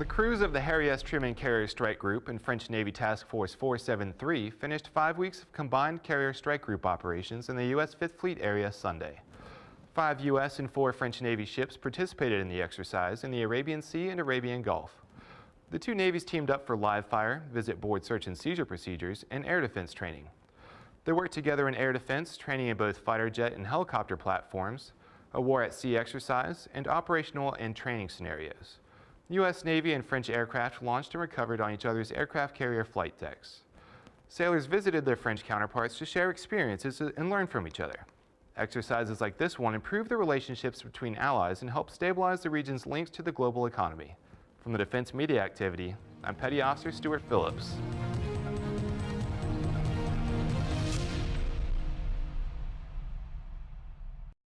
The crews of the Harry S. Truman Carrier Strike Group and French Navy Task Force 473 finished five weeks of combined Carrier Strike Group operations in the U.S. Fifth Fleet area Sunday. Five U.S. and four French Navy ships participated in the exercise in the Arabian Sea and Arabian Gulf. The two navies teamed up for live fire, visit board search and seizure procedures, and air defense training. They worked together in air defense, training in both fighter jet and helicopter platforms, a war at sea exercise, and operational and training scenarios. U.S. Navy and French aircraft launched and recovered on each other's aircraft carrier flight decks. Sailors visited their French counterparts to share experiences and learn from each other. Exercises like this one improve the relationships between allies and help stabilize the region's links to the global economy. From the Defense Media Activity, I'm Petty Officer Stuart Phillips.